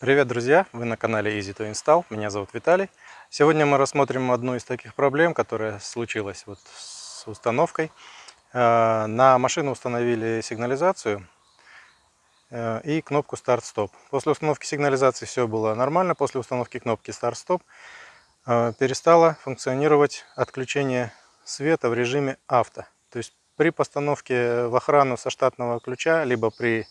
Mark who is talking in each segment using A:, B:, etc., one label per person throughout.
A: Привет, друзья! Вы на канале Easy to Install. Меня зовут Виталий. Сегодня мы рассмотрим одну из таких проблем, которая случилась вот с установкой. Э, на машину установили сигнализацию э, и кнопку старт-стоп. После установки сигнализации все было нормально. После установки кнопки старт-стоп э, перестало функционировать отключение света в режиме авто. То есть при постановке в охрану со штатного ключа, либо при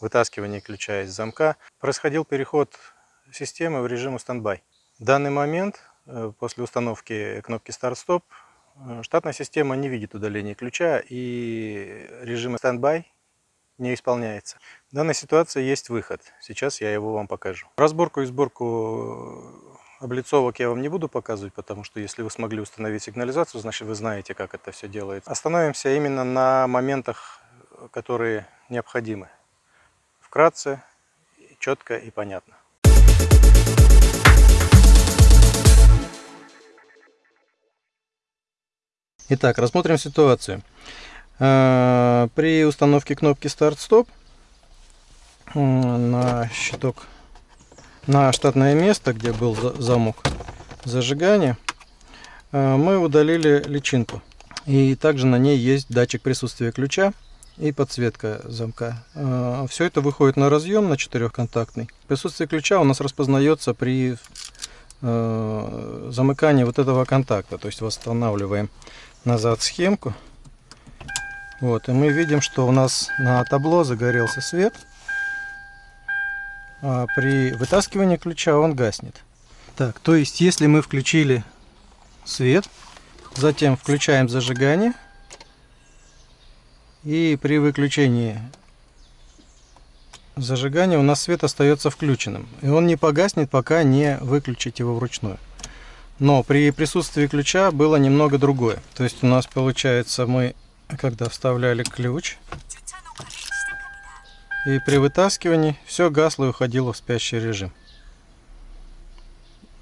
A: вытаскивания ключа из замка, происходил переход системы в режим standby. В данный момент, э, после установки кнопки старт-стоп, э, штатная система не видит удаления ключа и режим standby не исполняется. В данной ситуации есть выход. Сейчас я его вам покажу. Разборку и сборку облицовок я вам не буду показывать, потому что если вы смогли установить сигнализацию, значит вы знаете, как это все делается. Остановимся именно на моментах, которые необходимы вкратце, четко и понятно. Итак, рассмотрим ситуацию. Э, при установке кнопки старт-стоп на щиток, на штатное место, где был замок зажигания, э, мы удалили личинку. И также на ней есть датчик присутствия ключа и подсветка замка. А, Все это выходит на разъем на четырехконтактный. Присутствие ключа у нас распознается при а, замыкании вот этого контакта. То есть восстанавливаем назад схемку. Вот, и мы видим, что у нас на табло загорелся свет. А при вытаскивании ключа он гаснет. Так, то есть если мы включили свет, затем включаем зажигание, и при выключении зажигания у нас свет остается включенным. И он не погаснет, пока не выключить его вручную. Но при присутствии ключа было немного другое. То есть у нас получается мы, когда вставляли ключ, и при вытаскивании все гасло и уходило в спящий режим.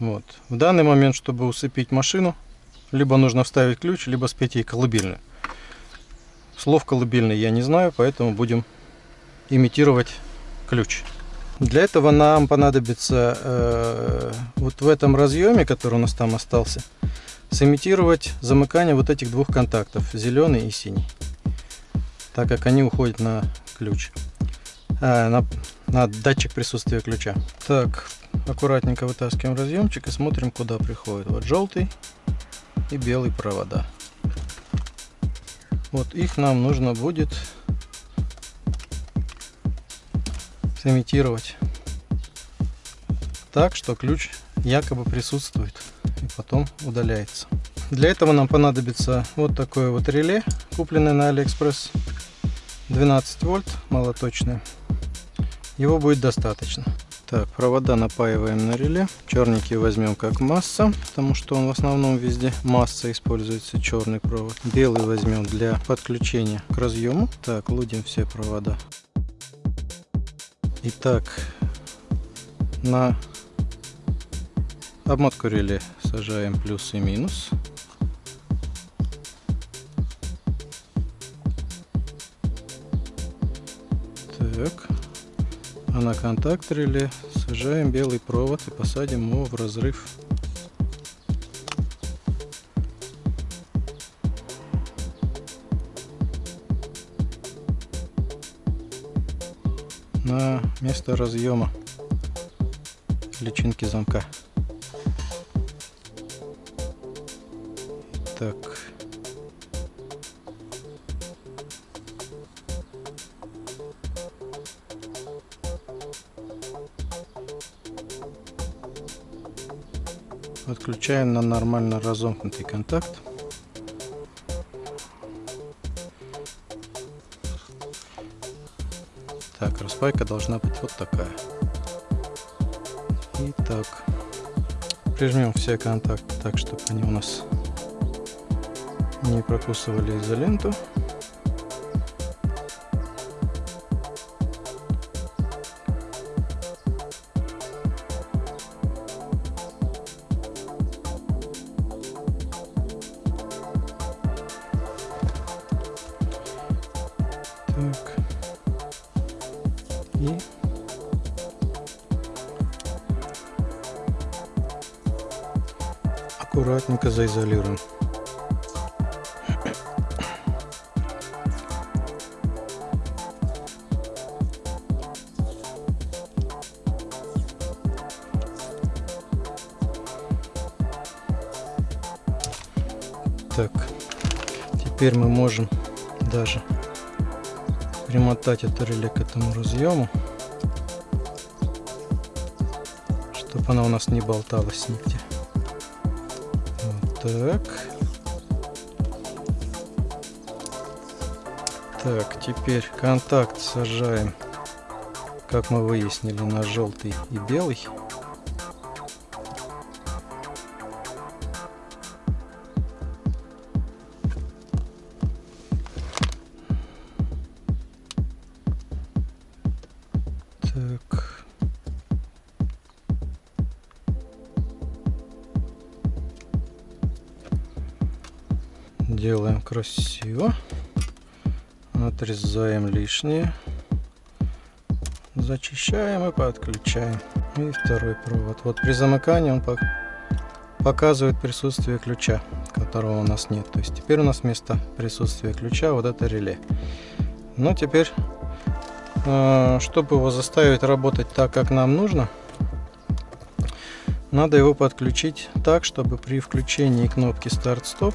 A: Вот. В данный момент, чтобы усыпить машину, либо нужно вставить ключ, либо спеть ей колыбельную. Слов колыбельный я не знаю, поэтому будем имитировать ключ. Для этого нам понадобится э, вот в этом разъеме, который у нас там остался, сымитировать замыкание вот этих двух контактов, зеленый и синий, так как они уходят на ключ, а, на, на датчик присутствия ключа. Так, аккуратненько вытаскиваем разъемчик и смотрим, куда приходит. Вот желтый и белый провода. Вот их нам нужно будет сымитировать так, что ключ якобы присутствует и потом удаляется. Для этого нам понадобится вот такое вот реле, купленное на Алиэкспресс. 12 вольт, малоточное. Его будет достаточно. Так, провода напаиваем на реле. Черненький возьмем как масса, потому что он в основном везде масса используется, черный провод. Белый возьмем для подключения к разъему. Так, лудим все провода. Итак, на обмотку реле сажаем плюс и минус. Так а на контакт реле сажаем белый провод и посадим его в разрыв. на место разъема личинки замка. Так. Отключаем на нормально разомкнутый контакт. Так, распайка должна быть вот такая. Итак, прижмем все контакты так, чтобы они у нас не прокусывали изоленту. Так. Аккуратненько заизолируем. Так, теперь мы можем даже примотать это реле к этому разъему, чтобы она у нас не болталась нигде. Так. Так, теперь контакт сажаем, как мы выяснили, на желтый и белый. Красиво. Отрезаем лишнее. Зачищаем и подключаем. И второй провод. Вот при замыкании он показывает присутствие ключа которого у нас нет. То есть теперь у нас вместо присутствия ключа вот это реле. Но теперь э, чтобы его заставить работать так как нам нужно надо его подключить так чтобы при включении кнопки старт-стоп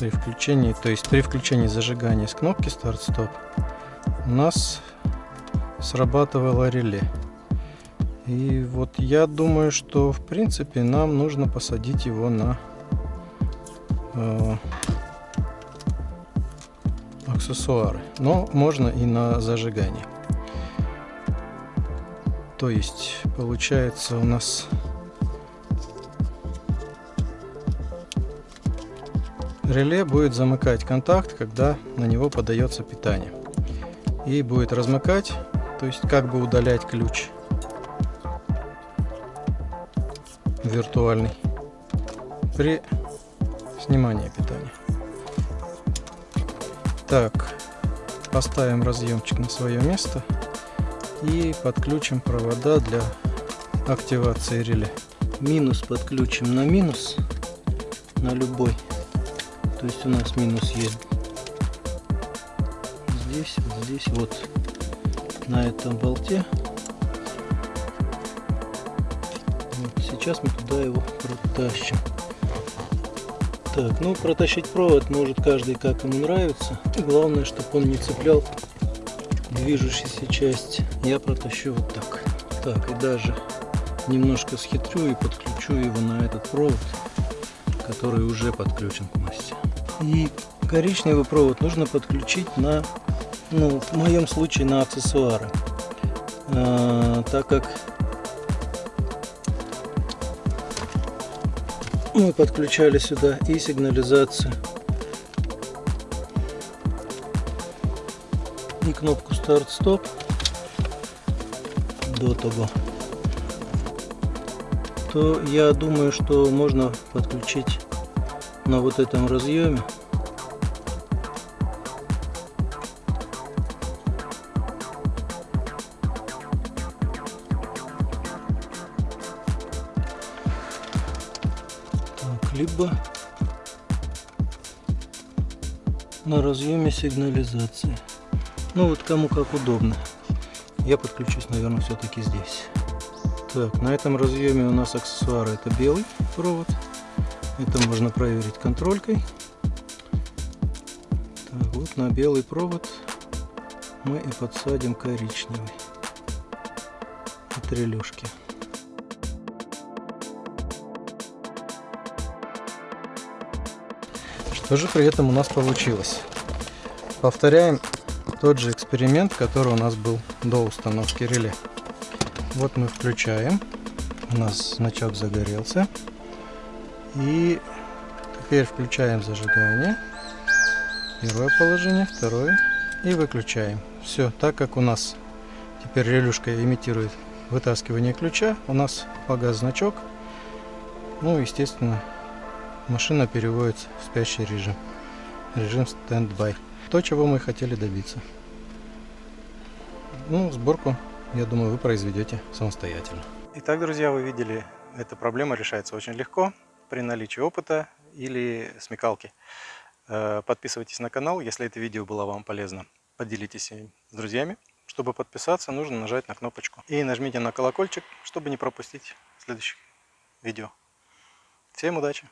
A: при включении, то есть при включении зажигания с кнопки старт-стоп у нас срабатывало реле. И вот я думаю, что в принципе нам нужно посадить его на э, аксессуары. Но можно и на зажигание. То есть получается у нас Реле будет замыкать контакт, когда на него подается питание. И будет размыкать, то есть как бы удалять ключ виртуальный при снимании питания. Так, поставим разъемчик на свое место и подключим провода для активации реле. Минус подключим на минус, на любой то есть у нас минус есть здесь, вот здесь, вот на этом болте. Вот, сейчас мы туда его протащим. Так, ну протащить провод может каждый как ему нравится. И главное, чтобы он не цеплял движущуюся часть. Я протащу вот так. Так, и даже немножко схитрю и подключу его на этот провод, который уже подключен к массе. И коричневый провод нужно подключить на, ну, в моем случае на аксессуары. А, так как мы подключали сюда и сигнализацию, и кнопку старт-стоп до того, то я думаю, что можно подключить на вот этом разъеме так, либо на разъеме сигнализации. Ну вот кому как удобно. Я подключусь наверное все-таки здесь. Так на этом разъеме у нас аксессуары это белый провод это можно проверить контролькой. Так, вот на белый провод мы и подсадим коричневый от релюшки. Что же при этом у нас получилось? Повторяем тот же эксперимент, который у нас был до установки реле. Вот мы включаем, у нас значок загорелся. И теперь включаем зажигание. Первое положение, второе. И выключаем. Все, так как у нас теперь релюшка имитирует вытаскивание ключа, у нас погас значок. Ну, естественно, машина переводится в спящий режим. Режим стендбай. То, чего мы хотели добиться. Ну, сборку, я думаю, вы произведете самостоятельно. Итак, друзья, вы видели эта проблема решается очень легко при наличии опыта или смекалки. Э, подписывайтесь на канал, если это видео было вам полезно. Поделитесь им с друзьями. Чтобы подписаться, нужно нажать на кнопочку. И нажмите на колокольчик, чтобы не пропустить следующих видео. Всем удачи!